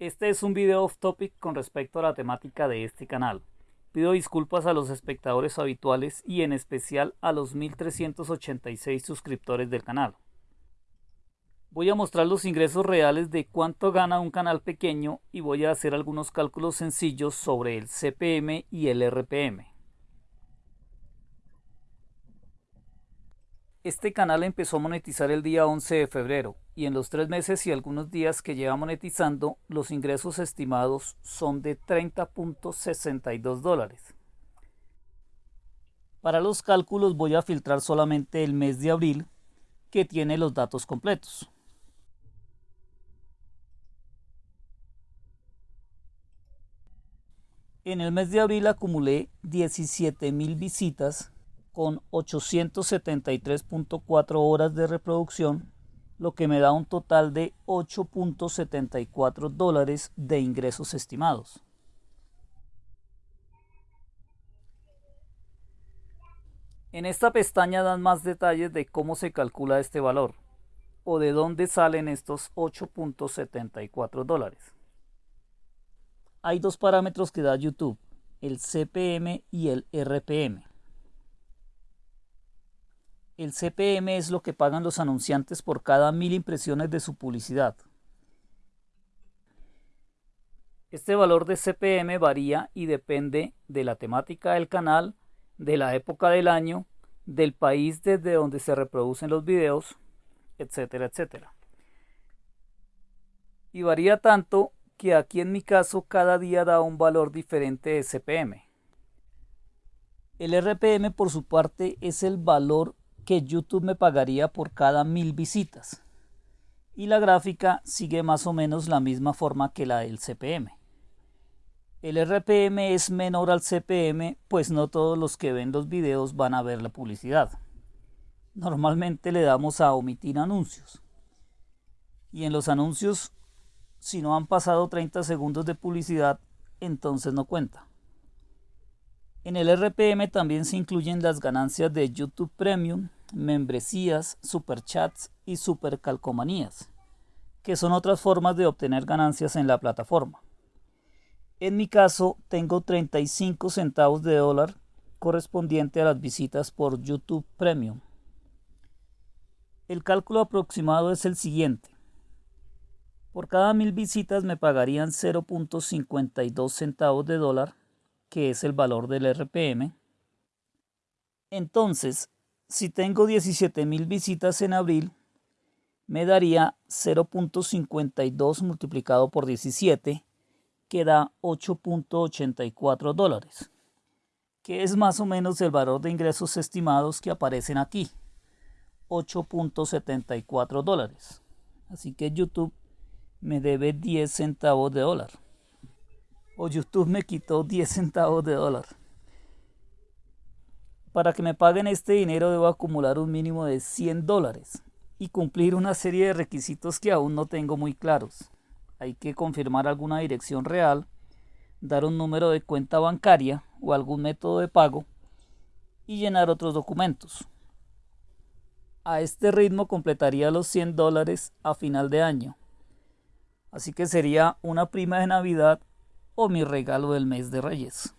Este es un video off topic con respecto a la temática de este canal. Pido disculpas a los espectadores habituales y en especial a los 1386 suscriptores del canal. Voy a mostrar los ingresos reales de cuánto gana un canal pequeño y voy a hacer algunos cálculos sencillos sobre el CPM y el RPM. Este canal empezó a monetizar el día 11 de febrero y en los tres meses y algunos días que lleva monetizando, los ingresos estimados son de 30.62 dólares. Para los cálculos voy a filtrar solamente el mes de abril que tiene los datos completos. En el mes de abril acumulé 17.000 visitas con 873.4 horas de reproducción, lo que me da un total de 8.74 dólares de ingresos estimados. En esta pestaña dan más detalles de cómo se calcula este valor o de dónde salen estos 8.74 dólares. Hay dos parámetros que da YouTube, el CPM y el RPM. El CPM es lo que pagan los anunciantes por cada mil impresiones de su publicidad. Este valor de CPM varía y depende de la temática del canal, de la época del año, del país desde donde se reproducen los videos, etcétera, etcétera. Y varía tanto que aquí en mi caso cada día da un valor diferente de CPM. El RPM por su parte es el valor que YouTube me pagaría por cada mil visitas. Y la gráfica sigue más o menos la misma forma que la del CPM. El RPM es menor al CPM, pues no todos los que ven los videos van a ver la publicidad. Normalmente le damos a omitir anuncios. Y en los anuncios, si no han pasado 30 segundos de publicidad, entonces no cuenta. En el RPM también se incluyen las ganancias de YouTube Premium, membresías, superchats y supercalcomanías, que son otras formas de obtener ganancias en la plataforma. En mi caso, tengo 35 centavos de dólar correspondiente a las visitas por YouTube Premium. El cálculo aproximado es el siguiente. Por cada mil visitas me pagarían 0.52 centavos de dólar que es el valor del RPM. Entonces, si tengo 17.000 visitas en abril, me daría 0.52 multiplicado por 17, que da 8.84 dólares, que es más o menos el valor de ingresos estimados que aparecen aquí, 8.74 dólares. Así que YouTube me debe 10 centavos de dólar o YouTube me quitó 10 centavos de dólar. Para que me paguen este dinero debo acumular un mínimo de 100 dólares y cumplir una serie de requisitos que aún no tengo muy claros. Hay que confirmar alguna dirección real, dar un número de cuenta bancaria o algún método de pago y llenar otros documentos. A este ritmo completaría los 100 dólares a final de año. Así que sería una prima de Navidad o mi regalo del mes de Reyes.